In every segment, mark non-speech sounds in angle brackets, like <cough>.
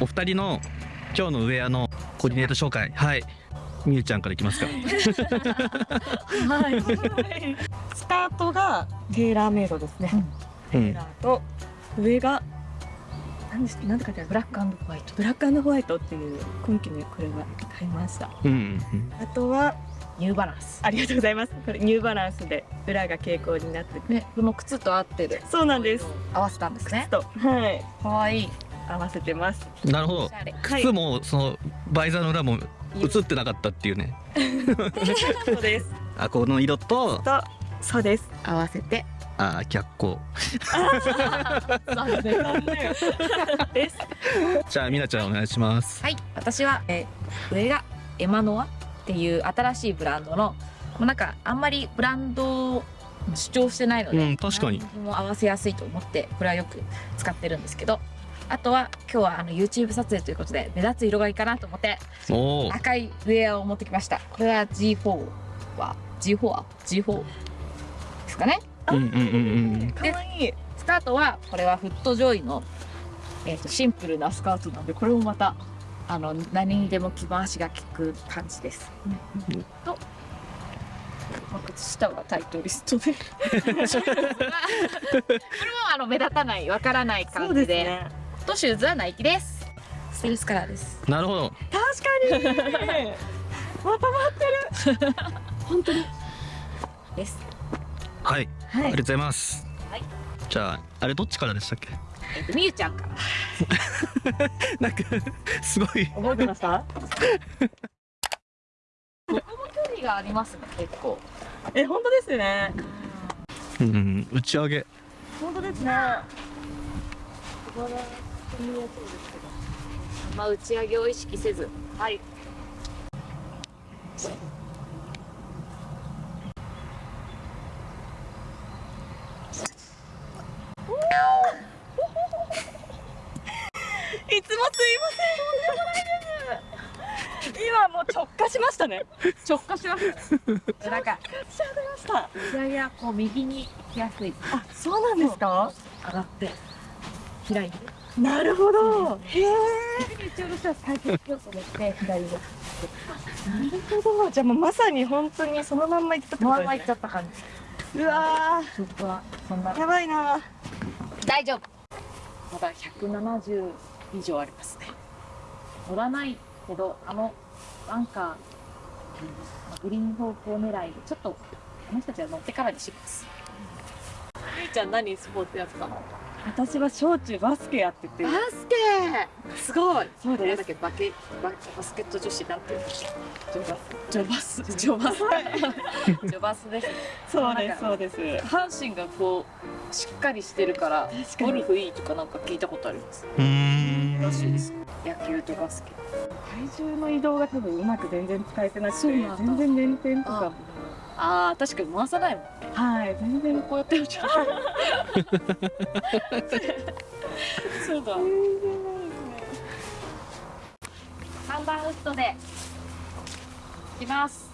お二人の今日のウェアのコーディネート紹介はいみゆちゃんからいきますかはい。スタートがテーラーメイドですね。うんテーラーと上が何ですなんて書いてある？ブラックホワイト。ブラックホワイトっていう今季のこれは買いました。うんうんあとはニューバランスありがとうございます。これニューバランスで裏が蛍光になってて。ねこの靴と合ってるそうなんです。合わせたんですねとはいかわいい合わせてます。うんなるほど。い。靴もそのバイザーの裏も映ってなかったっていうね。<laughs> そうです。あこの色ととそうです。合わせて。あ逆光。残念。です。<laughs> じゃあみなちゃんお願いします。はい。私は、えー上がエマノアっていう新しいブランドのもうなんかあんまりブランドを主張してないので、うん確かに。何にも合わせやすいと思ってこれはよく使ってるんですけどあとは今日はあの YouTube 撮影ということで目立つ色がいいかなと思って赤いウェアを持ってきました。これは G4 は G4 は G4 ですかね？うんうんうんうん可愛いい。スタートはこれはフットジョイの、えー、とシンプルなスカートなんでこれもまたあの何にでも着回しが効く感じです。と、まあ靴下はタイトリストで。<laughs> <laughs> これもあの目立たないわからない感じで。ね。とシューズはナイキです。ステルスカラーです。なるほど確かに。まとまってる。本当に。です。はいあはいりがとうございますはいじゃああれどっちからでしたっけ？えっ、とみゆちゃんから。<laughs> なんかすごい覚えてました？ここも距離がありますね結構。え本当ですね。うんうん打ち上げ本当ですね。あんま打ち上げを意識せず。はい。いつもすいません。今もう直下しましたね。直下します。なんかしゃべました。打ち上げはこう右に行きやすい。あそうなんですか？上がって開いて。なるほど。へえ。打ち下ろしは最近気をつけて左に。なるほど。じゃあもうまさに本当にそのまんま行ったってことですねまんま行っちゃった感じ。うわちょっとはそんなーやばいな。大丈夫。まだ170以上ありますね。乗らないけどあのバンカー、グリーン方向狙いでちょっとあの人たちは乗ってからにします。ゆいちゃん何スポーツやってたの？私は小中バスケやってて。バスケすごい。そうなんです。だっけ？バケババスケット女子なんていうのジョバス。ジョバス。ジョバス。ジョバスです。そうですそうです。下半身がこうしっかりしてるから確ゴルフいいとかなんか聞いたことあります？うーんらしいです。野球とバスケ。体重の移動が多分うまく全然使えてなくて、全然連点とかも。ああ確かに回さないもんね。はい、全然こうやってるじゃん。<laughs> そうだ。三番ウッドで。いきます。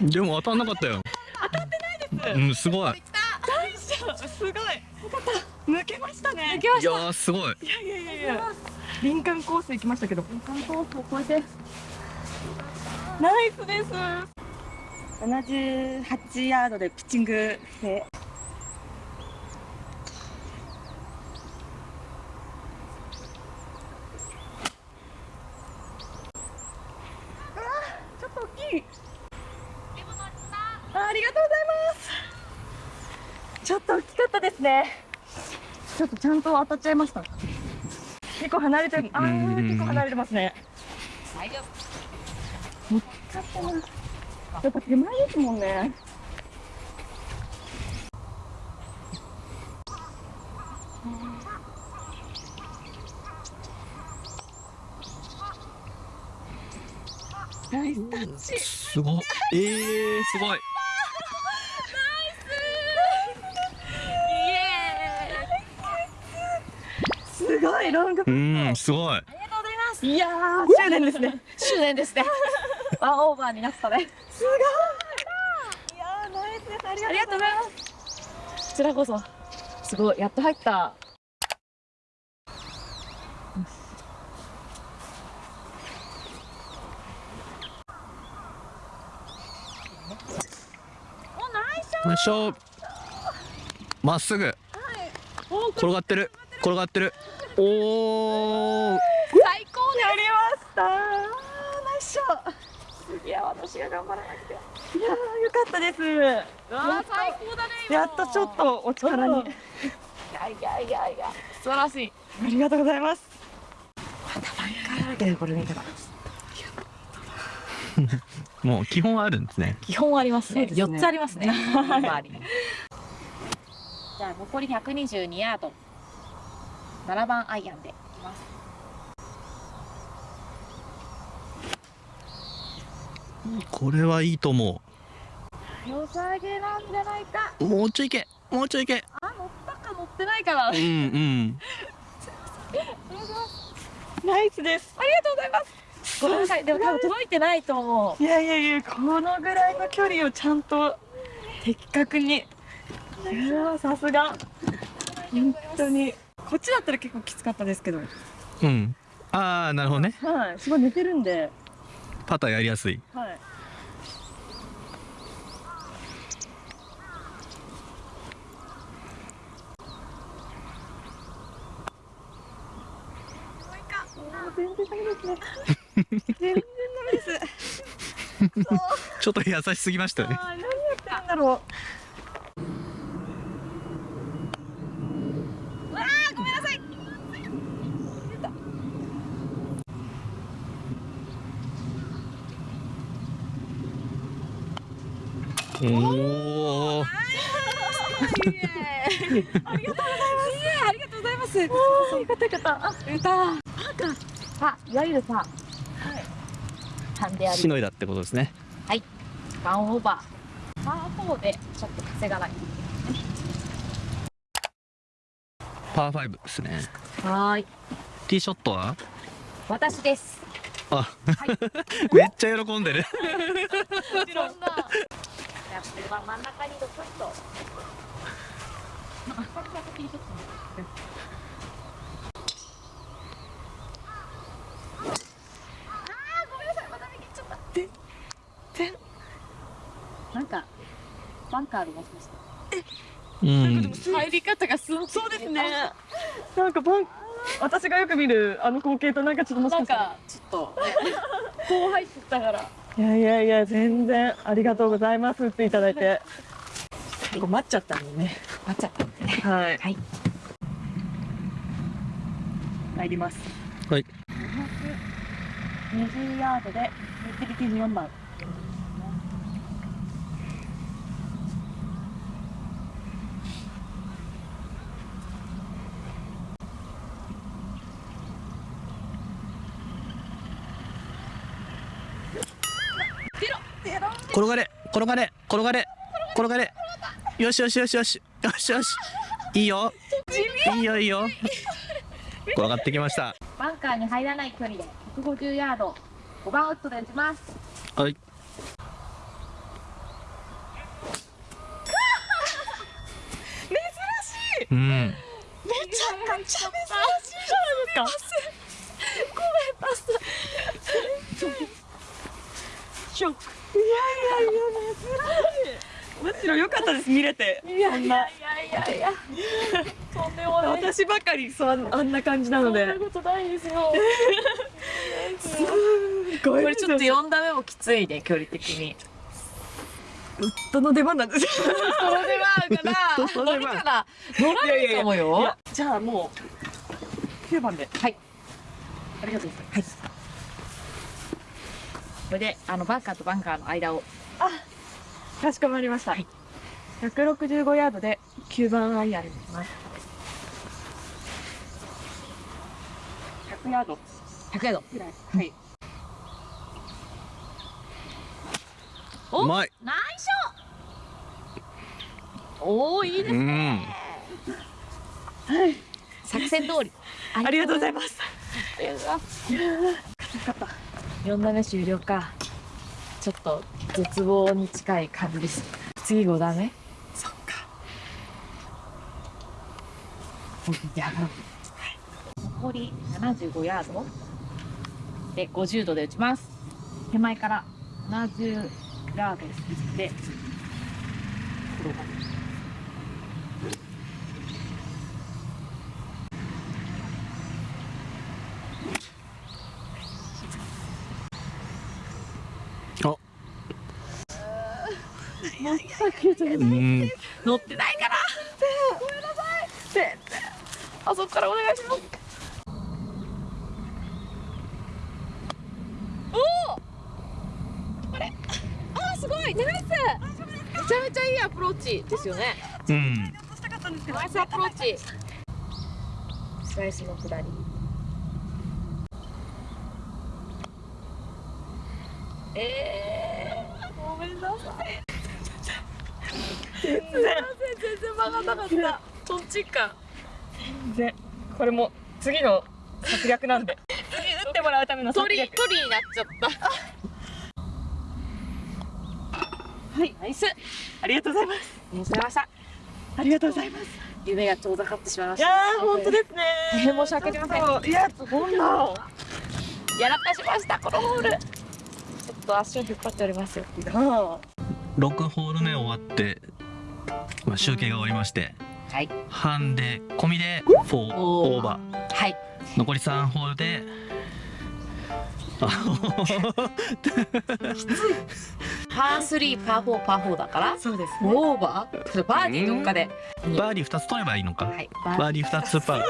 でも当たんなかったよ <laughs> 当たってないですうんすごいすごい。抜けましたね。行きまいやーすごいいやいやいやいや。林間コース行きましたけど。観光を超えて。ナイスです。78ヤードでピッチングで。ちょっと大きい。あありがとうございます。ちょっと大きかったですね。ちょっとちゃんと当たっちゃいました。結構離れてる。ああ、うん結構離れてますね。大丈ちょっとな。やっぱ手前ですもんね。ナイスタッチ。すごいえー、すごいごいロング。うんすごい夫。ありがとうございます。いやー、執念ですね。執念ですね。<laughs> ワンオーバーになったねすごいいやーナイスですありがとうございますこちらこそすごいやっと入ったよいしょまっすぐ転がってる転がってるおお最高やりました。ナイスショットいや私が頑張らなくて。いやーよかったです。最高だね今。やっとちょっとお力に。いやいやいやいや。素晴らしい。ありがとうございます。だらけでこれ見た。らもう基本あるんですね。基本ありますね。そうですね。4つありますね。<laughs> 周りに。じゃあ残り122ヤード7番アイアンでいきます。これはいいと思良さげなんじゃないか。うもうちょいけ。もうちょいけ。あ乗ったか乗ってないかな。あうんりうん。<laughs> ナイスです。がとうございます。ごめんなさい。でも多分届いてないと思う。いやいやいやこのぐらいの距離をちゃんと的確に。いやーさすが。本当にこっちだったら結構きつかったですけど。はうん。ああなるほどね。い。すごい寝てるんで。パターやりやすい。はい。<laughs> 全然ダメですね。全然ダメです。<laughs> ちょっと優しすぎましたよね何やってるんだろおおありがとうございます。ありがとうございます。う。あーよかったよかった。あ、歌あいわゆるさハンデありしのいだってことですねワンオーバー。パー4でちょっと稼がないパー5ですね。はーい。ティーショットは？私です。あ、<laughs> めっちゃ喜んでる。<laughs> もちろんなやっぱ真ん中にドクッとあ先が先にちょっとあーごめんなさいまた右行っちゃった全なんかバンカーあるもしかしてうん入り方がすそうですね。なんかバン、私がよく見るあの光景となんかちょっともしかしたら。ちょっとねこう入ってたからいやいやいや全然ありがとうございますっていただいて。結構待っちゃったんでね。なっちゃったんでねはい。はい入ります。はい。20ヤードでユーティリティ4番。転がれ転がれ転がれ転がれ。よしよしよしよしよしよし。いいよ。いいよいいよ。転がってきました。バンカーに入らない距離で150ヤード。5番ウッドで打ちます。は <laughs> い。うん。めちゃくちゃ珍しい。じゃないですか？ごめんパス。ショック。いやいやいや珍しい。むしろ良かったです見れて。そんな。いやいやいやとんでもない私ばかりそうあんな感じなので。そんなことないですよすごい。これちょっと4打目もきついね距離的にウッドの出番なんですよ。その出番かその出番な乗るかな乗らないかもいよやじゃあもう9番で。はいありがとうございます。これであのバンカーとバンカーの間を。かしこまりました。165ヤードで9番アイアンにします。100ヤード。100ヤード。ぐらい。はい。おうまい。ナイスショおおいいですうん。ね作戦通り。ありがとうございます。ありがとうございます。よかった。4打目終了か。ちょっと絶望に近い感じです。次5打目。そっか。やばい。残り75ヤード。で50度で打ちます。手前から70ヤードで転がうん乗ってないからごめんなさい全然あそこからお願いしますおおこれあーすごいナイスめちゃめちゃいいアプローチですよねうんナイスアプローチスライスの下りえー、ごめんなさい全然全然曲がんなかった。そっちか。全然。これも次の策略なんで。次打ってもらうための策鳥略。鳥になっちゃった。はいナイス。ありがとうございます。ありがとうございました。ありがとうございます。夢が遠ざかってしまいました。いやー本当ですね。大変申し訳ありません。いやそんなやらかしましたこのホール。ちょっと足を引っ張っておりますよ。あ6ホール目終わって、まあ、集計が終わりましてはい。ハンデ込みで4オーバー。はい。残り3ホールであパー3パー4パー4だからそうですね。オーバー？それバーディーどっかで。バーディー2つ取ればいいのか、はい。ババーディー2つ。パー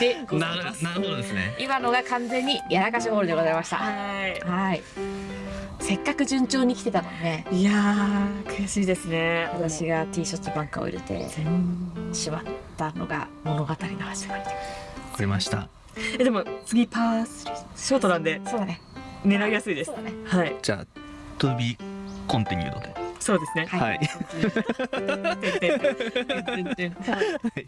でなるなるほどですね。今のが完全にやらかしホールでございました。ははい。せっかく順調に来てたのにね。いいやー悔しいですね。私がティーショットバンカーを入れてしまったのが物語の始まりでわかりました。えでも次パー3ショートなんでそうだね。狙いやすいです。そうだね。はい。じゃあ To be continued で。そうですね。はい。はい